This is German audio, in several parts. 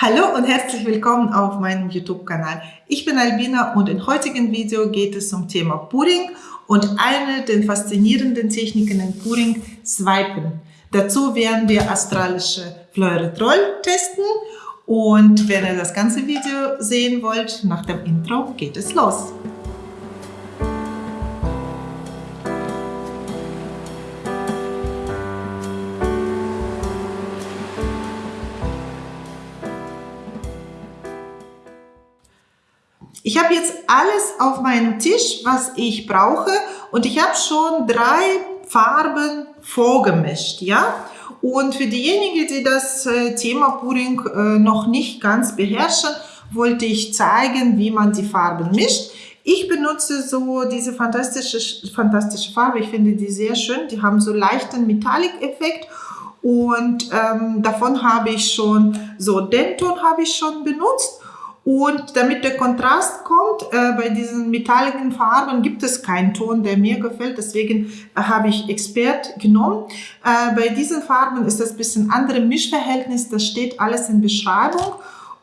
Hallo und herzlich willkommen auf meinem YouTube-Kanal. Ich bin Albina und im heutigen Video geht es zum Thema Pudding und eine der faszinierenden Techniken in Pudding, Swipen. Dazu werden wir astralische Fleuretroll testen und wenn ihr das ganze Video sehen wollt, nach dem Intro geht es los. Habe jetzt alles auf meinem Tisch, was ich brauche und ich habe schon drei Farben vorgemischt, ja. Und für diejenigen, die das äh, Thema Pudding äh, noch nicht ganz beherrschen, wollte ich zeigen, wie man die Farben mischt. Ich benutze so diese fantastische, fantastische Farbe. Ich finde die sehr schön. Die haben so leichten Metallic-Effekt. Und ähm, davon habe ich schon, so Denton habe ich schon benutzt. Und damit der Kontrast kommt, äh, bei diesen metalligen Farben gibt es keinen Ton, der mir gefällt. Deswegen äh, habe ich Expert genommen. Äh, bei diesen Farben ist das ein bisschen andere Mischverhältnis. Das steht alles in Beschreibung.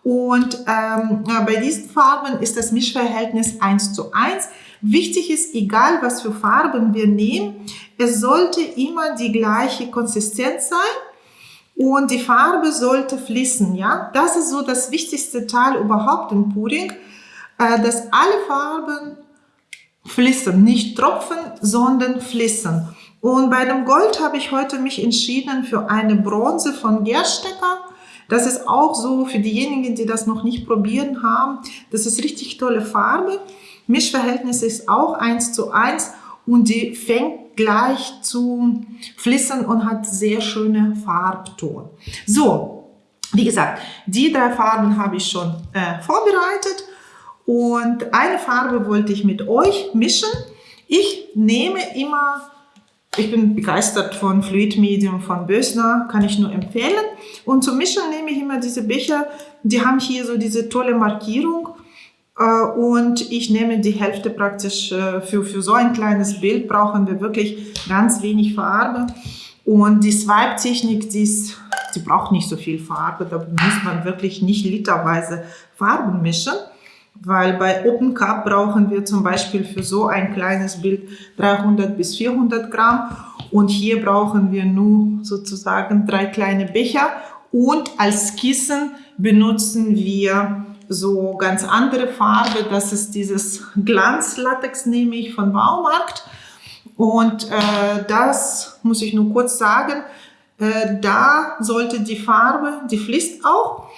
Und ähm, bei diesen Farben ist das Mischverhältnis 1 zu 1. Wichtig ist, egal was für Farben wir nehmen, es sollte immer die gleiche Konsistenz sein und die Farbe sollte fließen, ja. Das ist so das wichtigste Teil überhaupt im Pudding, äh, dass alle Farben fließen, nicht tropfen, sondern fließen. Und bei dem Gold habe ich heute mich entschieden für eine Bronze von Gerstecker. Das ist auch so für diejenigen, die das noch nicht probieren haben. Das ist richtig tolle Farbe. Mischverhältnis ist auch eins zu eins und die fängt gleich zu fließen und hat sehr schöne Farbton. So, wie gesagt, die drei Farben habe ich schon äh, vorbereitet und eine Farbe wollte ich mit euch mischen. Ich nehme immer, ich bin begeistert von Fluid Medium von Bösner, kann ich nur empfehlen. Und zum Mischen nehme ich immer diese Becher, die haben hier so diese tolle Markierung und ich nehme die Hälfte praktisch äh, für, für so ein kleines Bild brauchen wir wirklich ganz wenig Farbe. Und die Swipe-Technik, die, die braucht nicht so viel Farbe. Da muss man wirklich nicht literweise Farben mischen. Weil bei Open Cup brauchen wir zum Beispiel für so ein kleines Bild 300 bis 400 Gramm. Und hier brauchen wir nur sozusagen drei kleine Becher. Und als Kissen benutzen wir so ganz andere Farbe. Das ist dieses Glanzlatex, nehme ich von Baumarkt. Und äh, das muss ich nur kurz sagen, äh, da sollte die Farbe, die fließt auch,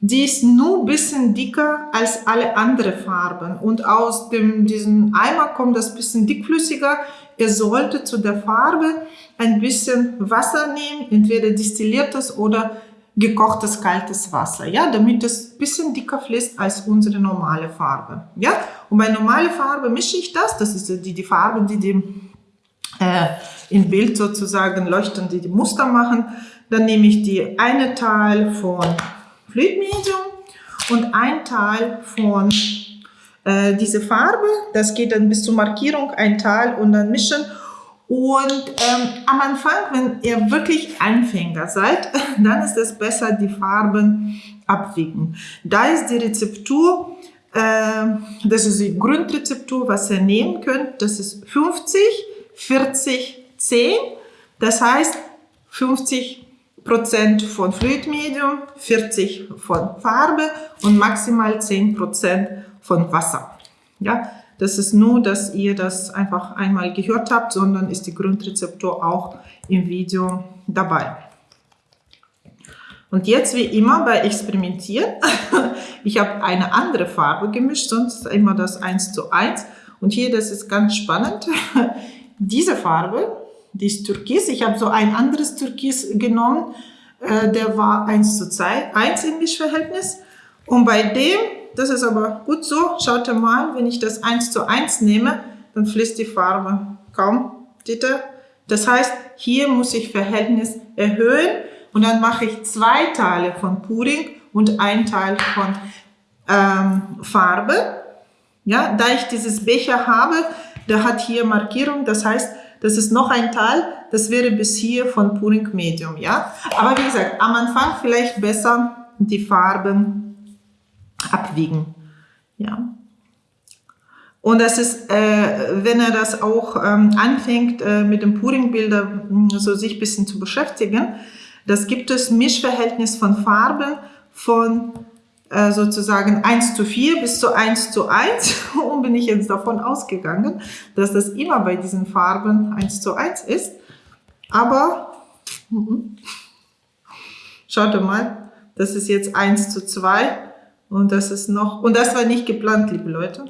die ist nur ein bisschen dicker als alle anderen Farben. Und aus dem, diesem Eimer kommt das bisschen dickflüssiger. Ihr solltet zu der Farbe ein bisschen Wasser nehmen, entweder destilliertes oder gekochtes kaltes Wasser, ja, damit es bisschen dicker fließt als unsere normale Farbe, ja. Und bei normale Farbe mische ich das, das ist die, die Farbe, die die äh, im Bild sozusagen leuchten, die die Muster machen. Dann nehme ich die eine Teil von Fluid Medium und ein Teil von äh, diese Farbe. Das geht dann bis zur Markierung, ein Teil und dann mischen. Und ähm, am Anfang, wenn ihr wirklich Anfänger seid, dann ist es besser, die Farben abwiegen. Da ist die Rezeptur, äh, das ist die Grundrezeptur, was ihr nehmen könnt. Das ist 50, 40, 10. Das heißt 50 Prozent von Fluidmedium, 40 von Farbe und maximal 10 Prozent von Wasser. Ja, das ist nur, dass ihr das einfach einmal gehört habt, sondern ist die Grundrezeptur auch im Video dabei. Und jetzt wie immer bei Experimentieren, ich habe eine andere Farbe gemischt, sonst immer das 1 zu 1. Und hier, das ist ganz spannend, diese Farbe, die ist Türkis, ich habe so ein anderes Türkis genommen, äh, der war 1 zu 2, 1 im Mischverhältnis. Und bei dem das ist aber gut so. Schaut mal, wenn ich das 1 zu 1 nehme, dann fließt die Farbe kaum. Seht ihr? Das heißt, hier muss ich Verhältnis erhöhen und dann mache ich zwei Teile von Pudding und ein Teil von ähm, Farbe. Ja, da ich dieses Becher habe, der hat hier Markierung, das heißt, das ist noch ein Teil, das wäre bis hier von Pudding Medium, ja. Aber wie gesagt, am Anfang vielleicht besser die Farben abwiegen. Ja. Und das ist, äh, wenn er das auch ähm, anfängt, äh, mit dem Puring-Bilder so sich ein bisschen zu beschäftigen, das gibt es Mischverhältnis von Farben von äh, sozusagen 1 zu 4 bis zu 1 zu 1 und bin ich jetzt davon ausgegangen, dass das immer bei diesen Farben 1 zu 1 ist. Aber mhm. schaut mal, das ist jetzt 1 zu 2 und das ist noch, und das war nicht geplant, liebe Leute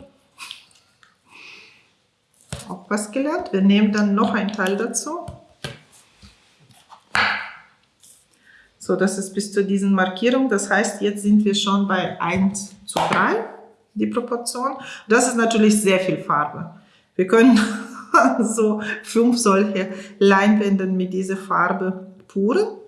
auch was gelernt. Wir nehmen dann noch ein Teil dazu. So, das ist bis zu diesen Markierungen. Das heißt, jetzt sind wir schon bei 1 zu 3, die Proportion. Das ist natürlich sehr viel Farbe. Wir können so fünf solche Leinwände mit dieser Farbe puren.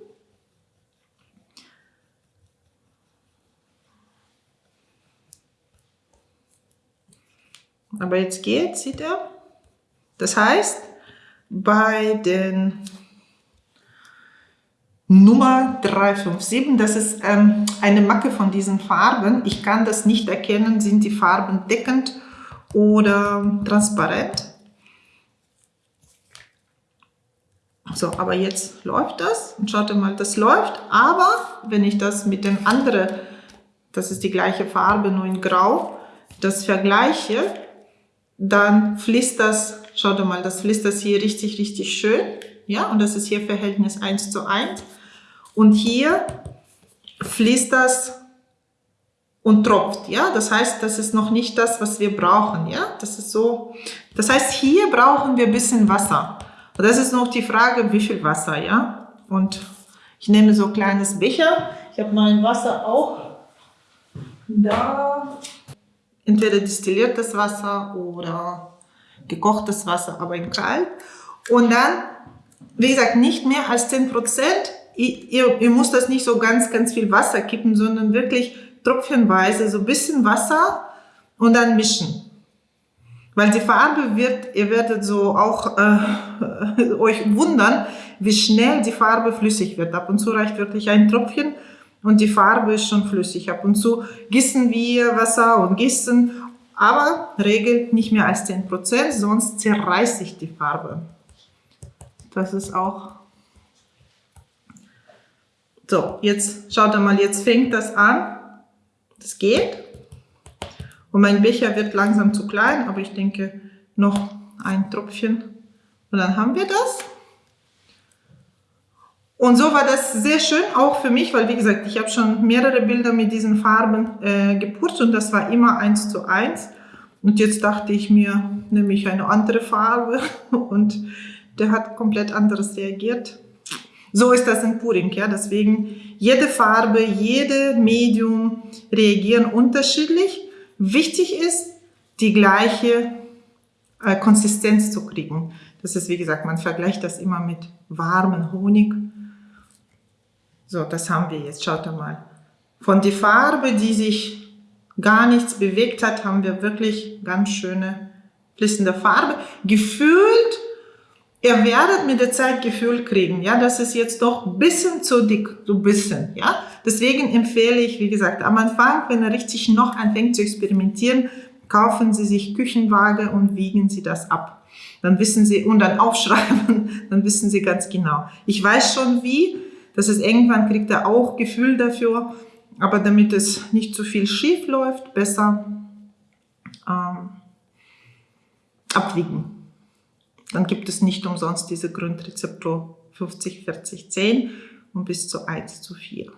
Aber jetzt geht, sieht er, das heißt, bei den Nummer 357, das ist ähm, eine Macke von diesen Farben. Ich kann das nicht erkennen, sind die Farben deckend oder transparent. So, aber jetzt läuft das. Und schaut mal, das läuft. Aber wenn ich das mit dem anderen, das ist die gleiche Farbe, nur in Grau, das vergleiche, dann fließt das Schaut mal, das fließt das hier richtig, richtig schön. Ja, und das ist hier Verhältnis 1 zu 1. Und hier fließt das und tropft, ja. Das heißt, das ist noch nicht das, was wir brauchen, ja. Das ist so. Das heißt, hier brauchen wir ein bisschen Wasser. Und das ist noch die Frage, wie viel Wasser, ja. Und ich nehme so ein kleines Becher. Ich habe mein Wasser auch da. Entweder destilliertes Wasser oder gekochtes Wasser, aber in kalt. Und dann, wie gesagt, nicht mehr als 10 Prozent. Ihr, ihr müsst das nicht so ganz, ganz viel Wasser kippen, sondern wirklich tropfenweise so ein bisschen Wasser und dann mischen. Weil die Farbe wird, ihr werdet so auch äh, euch wundern, wie schnell die Farbe flüssig wird. Ab und zu reicht wirklich ein Tropfchen und die Farbe ist schon flüssig. Ab und zu gießen wir Wasser und gießen aber regelt nicht mehr als 10%, sonst zerreißt sich die Farbe. Das ist auch... So, jetzt schaut mal, jetzt fängt das an. Das geht. Und mein Becher wird langsam zu klein, aber ich denke noch ein Tropfchen und dann haben wir das. Und so war das sehr schön, auch für mich, weil wie gesagt, ich habe schon mehrere Bilder mit diesen Farben äh, geputzt und das war immer eins zu eins. Und jetzt dachte ich mir, nehme ich eine andere Farbe und der hat komplett anderes reagiert. So ist das in Puring, ja, deswegen jede Farbe, jede Medium reagieren unterschiedlich. Wichtig ist, die gleiche äh, Konsistenz zu kriegen. Das ist, wie gesagt, man vergleicht das immer mit warmen Honig so, das haben wir jetzt. Schaut mal. Von der Farbe, die sich gar nichts bewegt hat, haben wir wirklich ganz schöne fließende Farbe. Gefühlt, ihr werdet mit der Zeit Gefühl kriegen. Ja, das ist jetzt doch ein bisschen zu dick, so ein bisschen. Ja, deswegen empfehle ich, wie gesagt, am Anfang, wenn ihr richtig noch anfängt zu experimentieren, kaufen Sie sich Küchenwaage und wiegen Sie das ab. Dann wissen Sie, und dann aufschreiben, dann wissen Sie ganz genau. Ich weiß schon wie, das ist irgendwann kriegt er auch Gefühl dafür, aber damit es nicht zu viel schief läuft, besser ähm, abwiegen. Dann gibt es nicht umsonst diese Grundrezeptur 50, 40, 10 und bis zu 1 zu 4.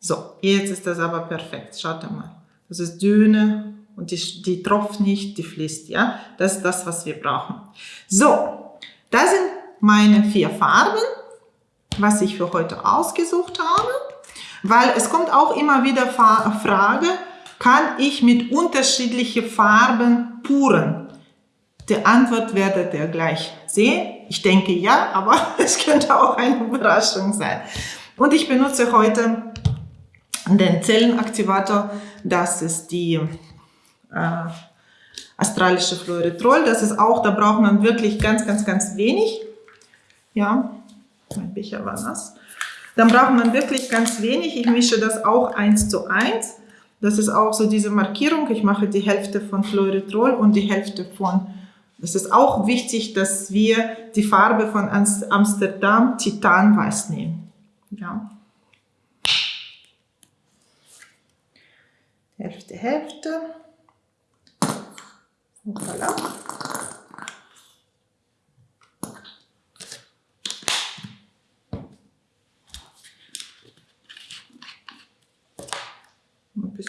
So, jetzt ist das aber perfekt. Schaut mal. Das ist dünne und die, die tropft nicht, die fließt. Ja, Das ist das, was wir brauchen. So, das sind meine vier Farben was ich für heute ausgesucht habe, weil es kommt auch immer wieder Frage, kann ich mit unterschiedlichen Farben puren? Die Antwort werdet ihr gleich sehen. Ich denke ja, aber es könnte auch eine Überraschung sein. Und ich benutze heute den Zellenaktivator. Das ist die äh, astralische Fluoretrol. Das ist auch, da braucht man wirklich ganz, ganz, ganz wenig. Ja, mein Becher war nass. dann braucht man wirklich ganz wenig. Ich mische das auch eins zu eins. Das ist auch so diese Markierung. Ich mache die Hälfte von Fluoridrol und die Hälfte von es ist auch wichtig, dass wir die Farbe von Amsterdam Titanweiß nehmen. Ja. Hälfte, Hälfte. Voilà.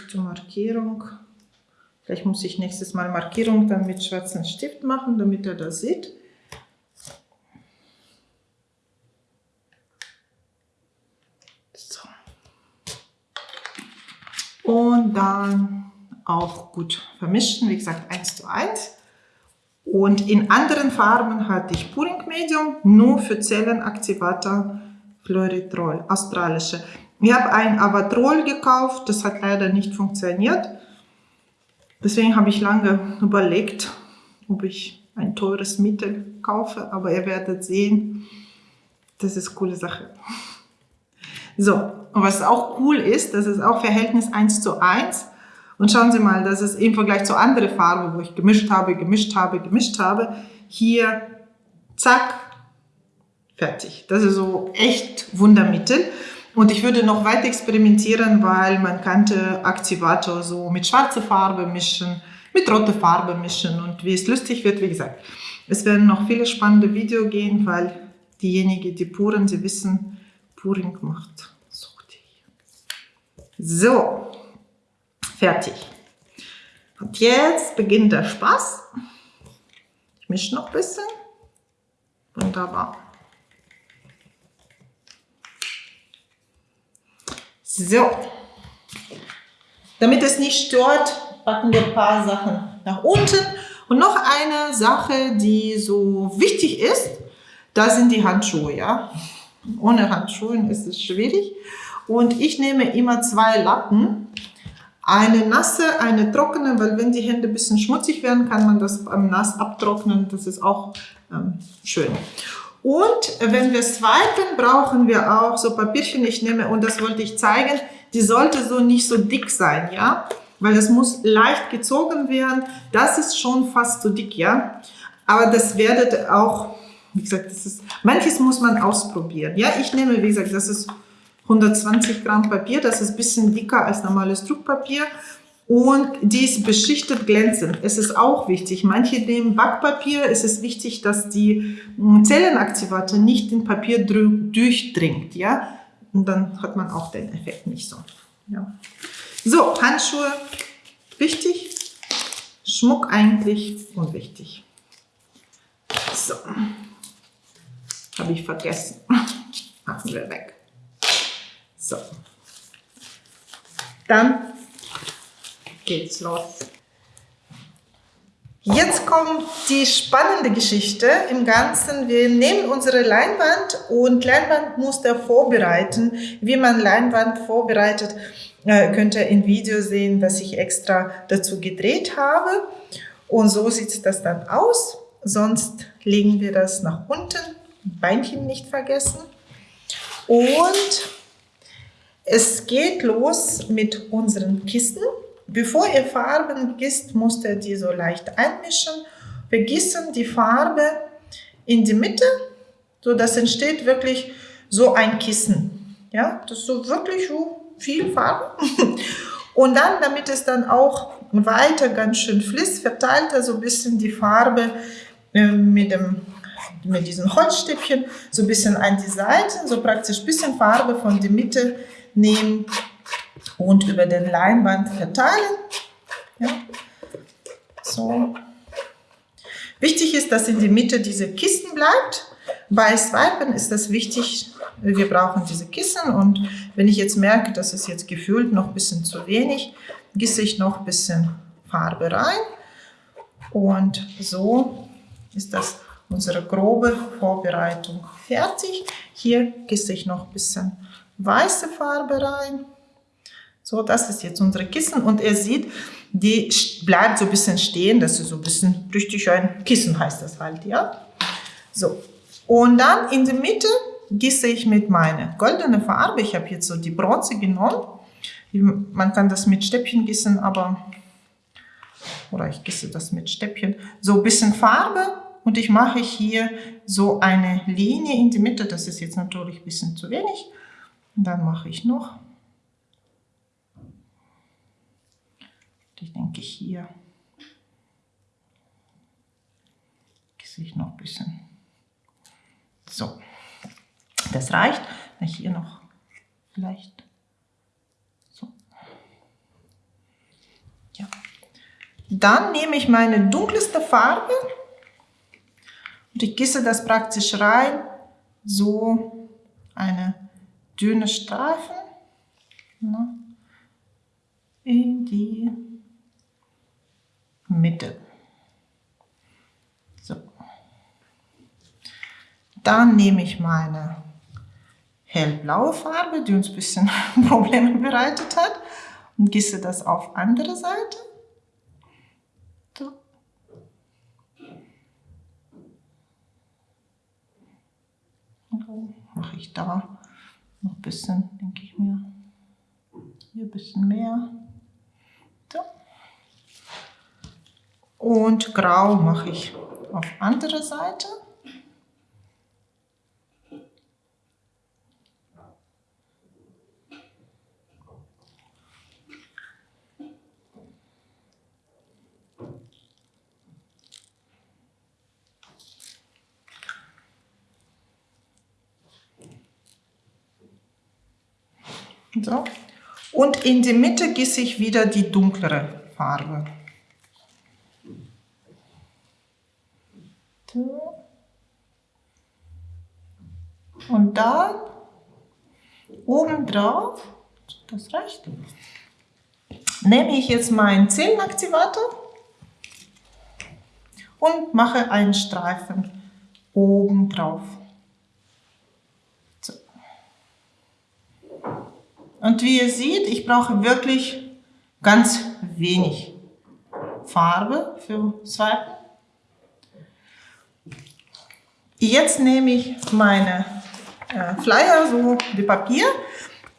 Zur Markierung. Vielleicht muss ich nächstes Mal Markierung dann mit schwarzem Stift machen, damit er das sieht. So. Und dann auch gut vermischen, wie gesagt 1 zu 1. Und in anderen Farben hatte ich Puring Medium, nur für Zellenaktivator Fluoridrol, australische. Ich habe ein Avatrol gekauft, das hat leider nicht funktioniert. Deswegen habe ich lange überlegt, ob ich ein teures Mittel kaufe, aber ihr werdet sehen, das ist eine coole Sache. So, und was auch cool ist, das ist auch Verhältnis 1 zu 1. Und schauen Sie mal, das ist im Vergleich zu anderen Farben, wo ich gemischt habe, gemischt habe, gemischt habe, hier, zack, fertig. Das ist so echt Wundermittel. Und ich würde noch weiter experimentieren, weil man könnte Aktivator so mit schwarzer Farbe mischen, mit roter Farbe mischen und wie es lustig wird, wie gesagt. Es werden noch viele spannende Videos gehen, weil diejenigen, die puren, sie wissen, Puring macht süchtig. So, fertig. Und jetzt beginnt der Spaß. Ich mische noch ein bisschen. Wunderbar. So. Damit es nicht stört, packen wir ein paar Sachen nach unten. Und noch eine Sache, die so wichtig ist, da sind die Handschuhe. Ja? Ohne Handschuhe ist es schwierig. Und ich nehme immer zwei Lappen. Eine nasse, eine trockene, weil wenn die Hände ein bisschen schmutzig werden, kann man das beim Nass abtrocknen. Das ist auch ähm, schön. Und wenn wir swipen, brauchen wir auch so Papierchen. Ich nehme, und das wollte ich zeigen, die sollte so nicht so dick sein, ja? Weil das muss leicht gezogen werden. Das ist schon fast so dick, ja? Aber das werdet auch, wie gesagt, das ist, manches muss man ausprobieren. Ja, ich nehme, wie gesagt, das ist 120 Gramm Papier. Das ist ein bisschen dicker als normales Druckpapier und die ist beschichtet glänzend. Es ist auch wichtig, manche nehmen Backpapier, es ist wichtig, dass die hm, Zellenaktivator nicht in Papier durchdringt, ja, und dann hat man auch den Effekt nicht so. Ja. So, Handschuhe, wichtig, Schmuck eigentlich unwichtig. So, habe ich vergessen, machen wir weg. So, dann geht's los. Jetzt kommt die spannende Geschichte im Ganzen. Wir nehmen unsere Leinwand und Leinwandmuster vorbereiten. Wie man Leinwand vorbereitet, äh, könnt ihr im Video sehen, was ich extra dazu gedreht habe. Und so sieht das dann aus. Sonst legen wir das nach unten. Beinchen nicht vergessen. Und es geht los mit unseren Kisten. Bevor ihr Farben gießt, müsst ihr die so leicht einmischen. Wir gießen die Farbe in die Mitte, so dass entsteht wirklich so ein Kissen. Ja, das ist so wirklich so viel Farbe. Und dann, damit es dann auch weiter ganz schön fließt, verteilt er so ein bisschen die Farbe äh, mit dem mit diesen Holzstäbchen so ein bisschen an die Seiten, so praktisch ein bisschen Farbe von der Mitte nehmen und über den Leinwand verteilen. Ja. So. Wichtig ist, dass in der Mitte diese Kisten bleibt. Bei Swipen ist das wichtig, wir brauchen diese Kissen und wenn ich jetzt merke, dass es jetzt gefühlt noch ein bisschen zu wenig, gieße ich noch ein bisschen Farbe rein und so ist das unsere grobe Vorbereitung fertig. Hier gieße ich noch ein bisschen weiße Farbe rein. So, das ist jetzt unsere Kissen und ihr seht, die bleibt so ein bisschen stehen. Das ist so ein bisschen richtig ein Kissen heißt das halt, ja. So, und dann in der Mitte gieße ich mit meiner goldenen Farbe, ich habe jetzt so die Bronze genommen, man kann das mit Stäbchen gießen, aber, oder ich gieße das mit Stäbchen, so ein bisschen Farbe und ich mache hier so eine Linie in die Mitte, das ist jetzt natürlich ein bisschen zu wenig, und dann mache ich noch, ich denke hier, gieße ich noch ein bisschen, so. Das reicht. Hier noch vielleicht so. Ja. Dann nehme ich meine dunkelste Farbe und ich gieße das praktisch rein, so eine dünne Streifen in die Mitte. So. Dann nehme ich meine hellblaue Farbe, die uns ein bisschen Probleme bereitet hat. Und gieße das auf andere Seite. So. mache ich da noch ein bisschen, denke ich mir. Hier ein bisschen mehr. So. Und grau mache ich auf andere Seite. So. Und in die Mitte gieße ich wieder die dunklere Farbe. So. Und dann oben drauf, das reicht, nehme ich jetzt meinen Zellenaktivator und mache einen Streifen oben drauf. Und wie ihr seht, ich brauche wirklich ganz wenig Farbe für Swipen. Jetzt nehme ich meine äh, Flyer, so wie Papier,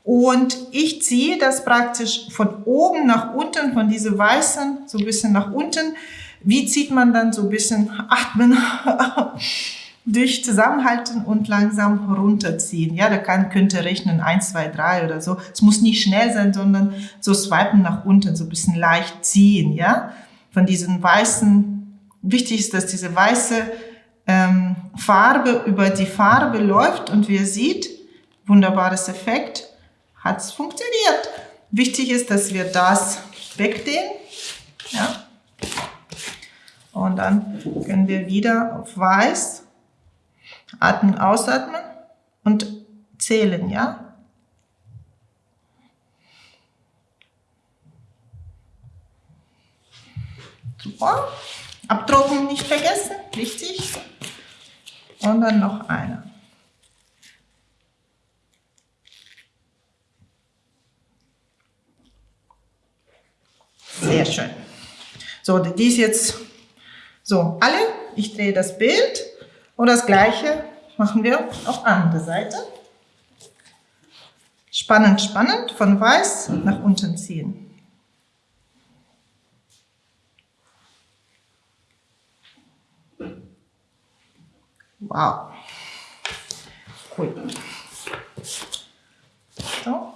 und ich ziehe das praktisch von oben nach unten, von diese weißen, so ein bisschen nach unten. Wie zieht man dann so ein bisschen atmen? durch Zusammenhalten und langsam runterziehen. Ja, da kann, könnte rechnen 1, 2, 3 oder so. Es muss nicht schnell sein, sondern so swipen nach unten, so ein bisschen leicht ziehen. Ja, von diesen weißen, wichtig ist, dass diese weiße ähm, Farbe über die Farbe läuft und wie ihr seht, wunderbares Effekt, hat es funktioniert. Wichtig ist, dass wir das wegdehnen. Ja. Und dann können wir wieder auf weiß Atmen, ausatmen und zählen, ja? Super. Abtrocknen nicht vergessen, wichtig. Und dann noch eine. Sehr schön. So, die ist jetzt so alle. Ich drehe das Bild. Und das gleiche machen wir auf andere Seite. Spannend, spannend, von weiß nach unten ziehen. Wow. Cool. So.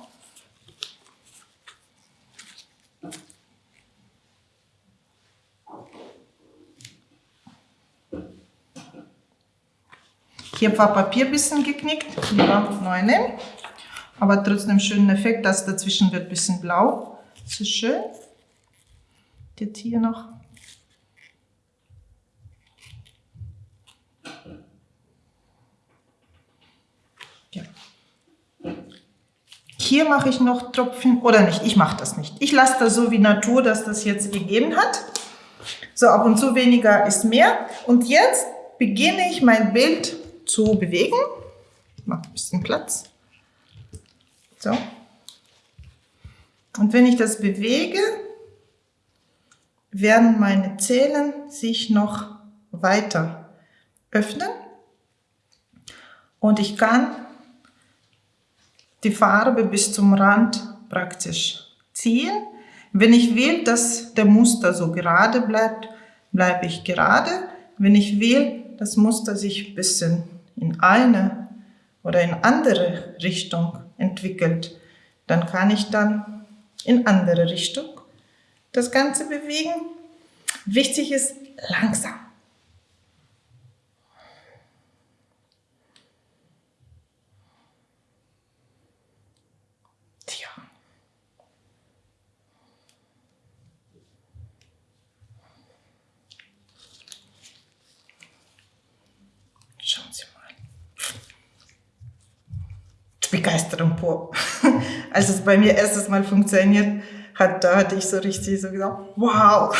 Hier war Papier ein bisschen geknickt, lieber neu nehmen. Aber trotzdem schönen Effekt, das dazwischen wird ein bisschen blau. Das ist schön. Jetzt hier noch. Ja. Hier mache ich noch Tropfen, oder nicht, ich mache das nicht. Ich lasse das so wie Natur, dass das jetzt gegeben hat. So, ab und zu weniger ist mehr. Und jetzt beginne ich mein Bild zu bewegen. Ich mache ein bisschen Platz. So. Und wenn ich das bewege, werden meine Zählen sich noch weiter öffnen. Und ich kann die Farbe bis zum Rand praktisch ziehen. Wenn ich will, dass der Muster so gerade bleibt, bleibe ich gerade. Wenn ich will, das Muster sich ein bisschen in eine oder in andere Richtung entwickelt, dann kann ich dann in andere Richtung das Ganze bewegen. Wichtig ist langsam. Tja. Schauen Sie mal. Begeisterung pur. Als es bei mir erstes Mal funktioniert hat, da hatte ich so richtig so gesagt, wow,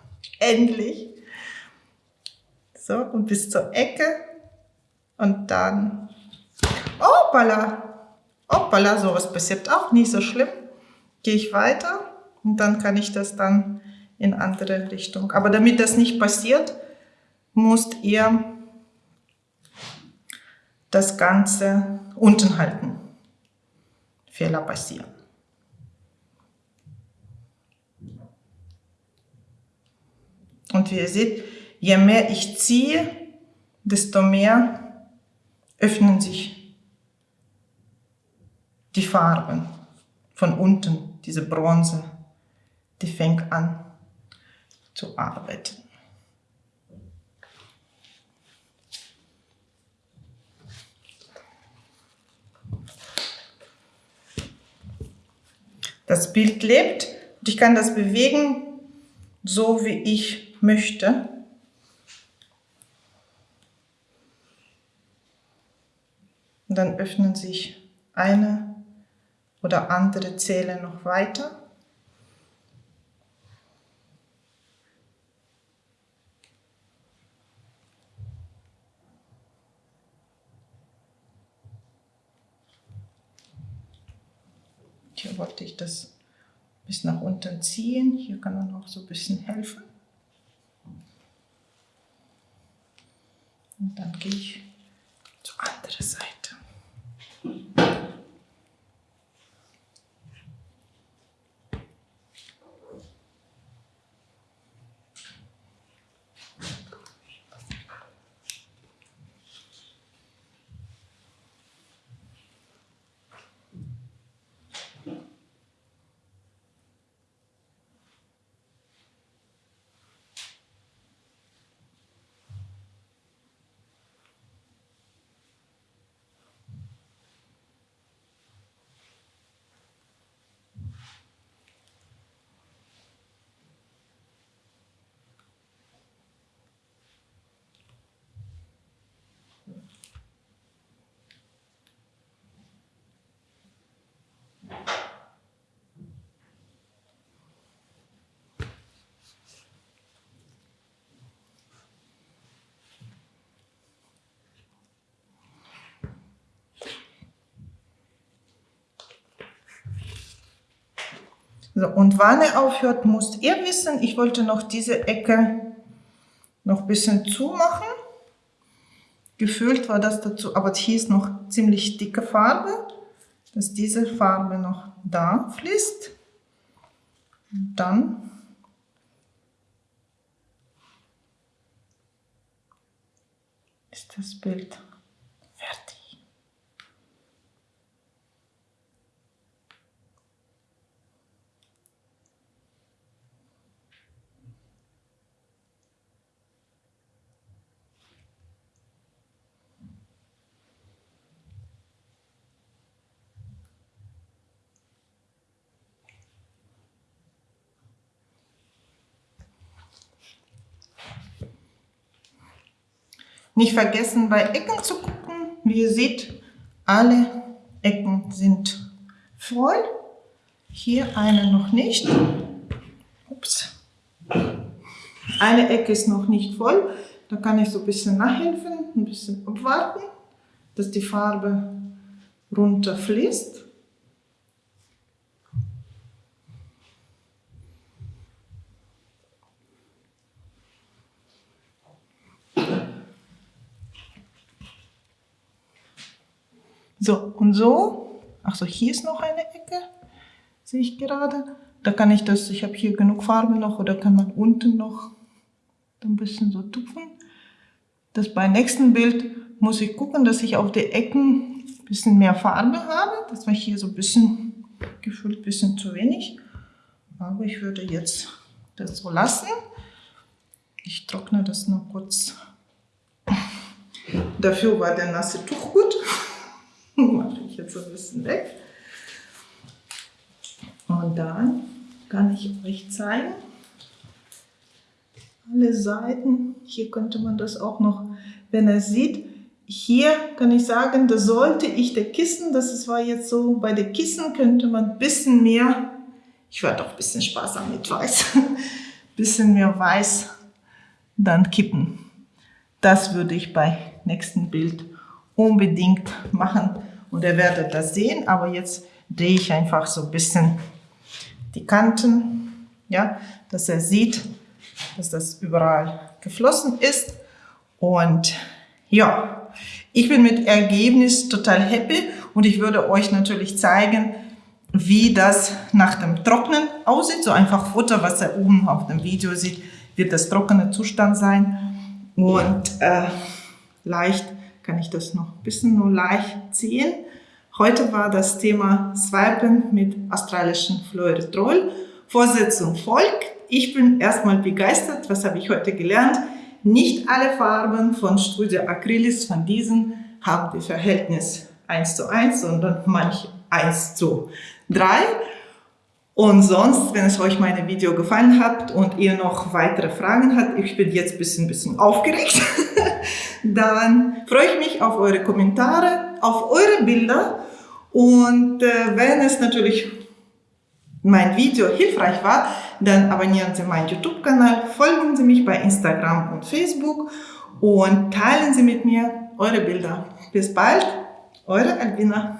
endlich. So, und bis zur Ecke. Und dann, hoppala, hoppala, sowas passiert auch, nicht so schlimm. Gehe ich weiter und dann kann ich das dann in andere Richtung. Aber damit das nicht passiert, müsst ihr das Ganze unten halten. Fehler passieren. Und wie ihr seht, je mehr ich ziehe, desto mehr öffnen sich die Farben von unten, diese Bronze, die fängt an zu arbeiten. Das Bild lebt und ich kann das bewegen, so wie ich möchte. Und dann öffnen sich eine oder andere Zähle noch weiter. Hier wollte ich das bis nach unten ziehen. Hier kann man auch so ein bisschen helfen. Und dann gehe ich zur anderen Seite. Und wann er aufhört, müsst ihr wissen. Ich wollte noch diese Ecke noch ein bisschen zumachen. Gefühlt war das dazu, aber hier ist noch ziemlich dicke Farbe, dass diese Farbe noch da fließt. Und dann ist das Bild Nicht vergessen, bei Ecken zu gucken. Wie ihr seht, alle Ecken sind voll. Hier eine noch nicht. Ups. Eine Ecke ist noch nicht voll. Da kann ich so ein bisschen nachhelfen, ein bisschen abwarten, dass die Farbe runterfließt. So, und so ach so, hier ist noch eine Ecke, sehe ich gerade. Da kann ich das, ich habe hier genug Farbe noch, oder kann man unten noch ein bisschen so tupfen. Das beim nächsten Bild muss ich gucken, dass ich auf die Ecken ein bisschen mehr Farbe habe. Das war hier so ein bisschen, gefühlt ein bisschen zu wenig. Aber ich würde jetzt das so lassen. Ich trockne das noch kurz. Dafür war der nasse Tuch gut. Mache ich jetzt ein bisschen weg. Und dann kann ich euch zeigen, alle Seiten, hier könnte man das auch noch, wenn er sieht, hier kann ich sagen, da sollte ich der Kissen, das war jetzt so, bei den Kissen könnte man ein bisschen mehr, ich werde auch ein bisschen sparsam mit Weiß, ein bisschen mehr Weiß dann kippen. Das würde ich bei nächsten Bild unbedingt machen und ihr werdet das sehen, aber jetzt drehe ich einfach so ein bisschen die Kanten, ja, dass er sieht, dass das überall geflossen ist und ja, ich bin mit Ergebnis total happy und ich würde euch natürlich zeigen, wie das nach dem Trocknen aussieht. So einfach Futter, was ihr oben auf dem Video sieht, wird das trockene Zustand sein. Und äh, leicht kann ich das noch ein bisschen nur leicht ziehen. Heute war das Thema Swipen mit australischen Fluoridrol. Vorsetzung folgt. Ich bin erstmal begeistert. Was habe ich heute gelernt? Nicht alle Farben von Studio Acrylis von diesen haben das Verhältnis 1 zu 1, sondern manche 1 zu 3. Und sonst, wenn es euch meine Video gefallen hat und ihr noch weitere Fragen habt, ich bin jetzt ein bisschen, bisschen aufgeregt, dann freue ich mich auf eure Kommentare, auf eure Bilder und äh, wenn es natürlich mein Video hilfreich war, dann abonnieren Sie meinen YouTube-Kanal, folgen Sie mich bei Instagram und Facebook und teilen Sie mit mir eure Bilder. Bis bald, eure Albina.